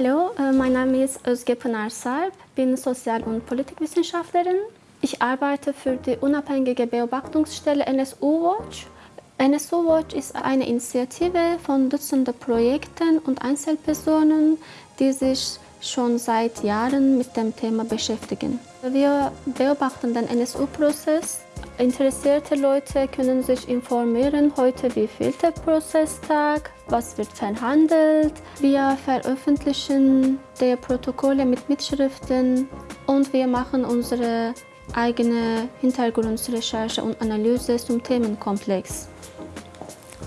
Hallo, äh, mein Name ist Özge Pınar Sarp, bin Sozial- und Politikwissenschaftlerin. Ich arbeite für die unabhängige Beobachtungsstelle NSU Watch. NSU Watch ist eine Initiative von Dutzenden Projekten und Einzelpersonen, die sich schon seit Jahren mit dem Thema beschäftigen. Wir beobachten den NSU-Prozess. Interessierte Leute können sich informieren, heute wie viel der Prozesstag, was wird verhandelt. Wir veröffentlichen die Protokolle mit Mitschriften und wir machen unsere eigene Hintergrundrecherche und Analyse zum Themenkomplex.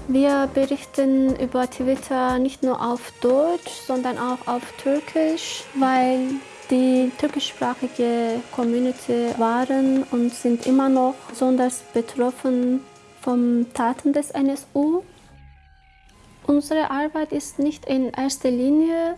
Wir berichten über Twitter nicht nur auf Deutsch, sondern auch auf Türkisch, weil die türkischsprachige Community waren und sind immer noch besonders betroffen vom Taten des NSU. Unsere Arbeit ist nicht in erster Linie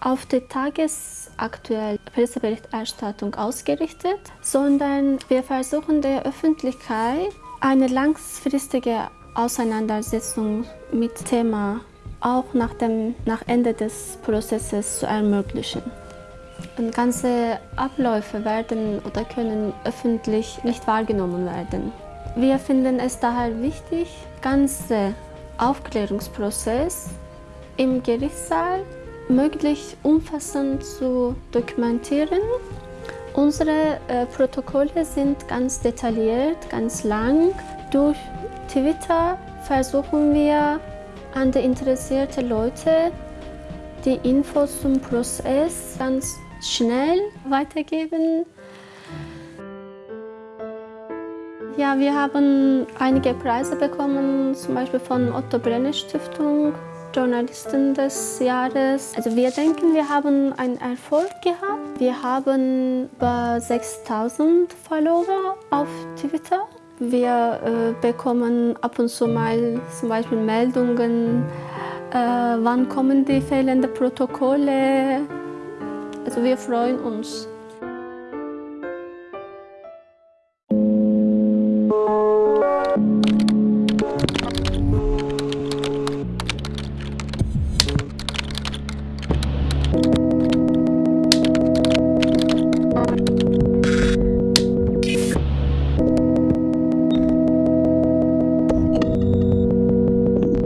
auf die tagesaktuelle Presseberichterstattung ausgerichtet, sondern wir versuchen der Öffentlichkeit eine langfristige Auseinandersetzung mit Thema auch nach dem nach Ende des Prozesses zu ermöglichen. Und ganze Abläufe werden oder können öffentlich nicht wahrgenommen werden. Wir finden es daher wichtig, ganze Aufklärungsprozess im Gerichtssaal möglichst umfassend zu dokumentieren. Unsere äh, Protokolle sind ganz detailliert, ganz lang. Durch Twitter versuchen wir an die interessierten Leute die Infos zum Prozess ganz schnell weitergeben. Ja, wir haben einige Preise bekommen, zum Beispiel von Otto Brenner Stiftung, Journalisten des Jahres. Also wir denken, wir haben einen Erfolg gehabt. Wir haben über 6000 Follower auf Twitter. Wir äh, bekommen ab und zu mal zum Beispiel Meldungen, äh, wann kommen die fehlenden Protokolle. Also wir freuen uns. you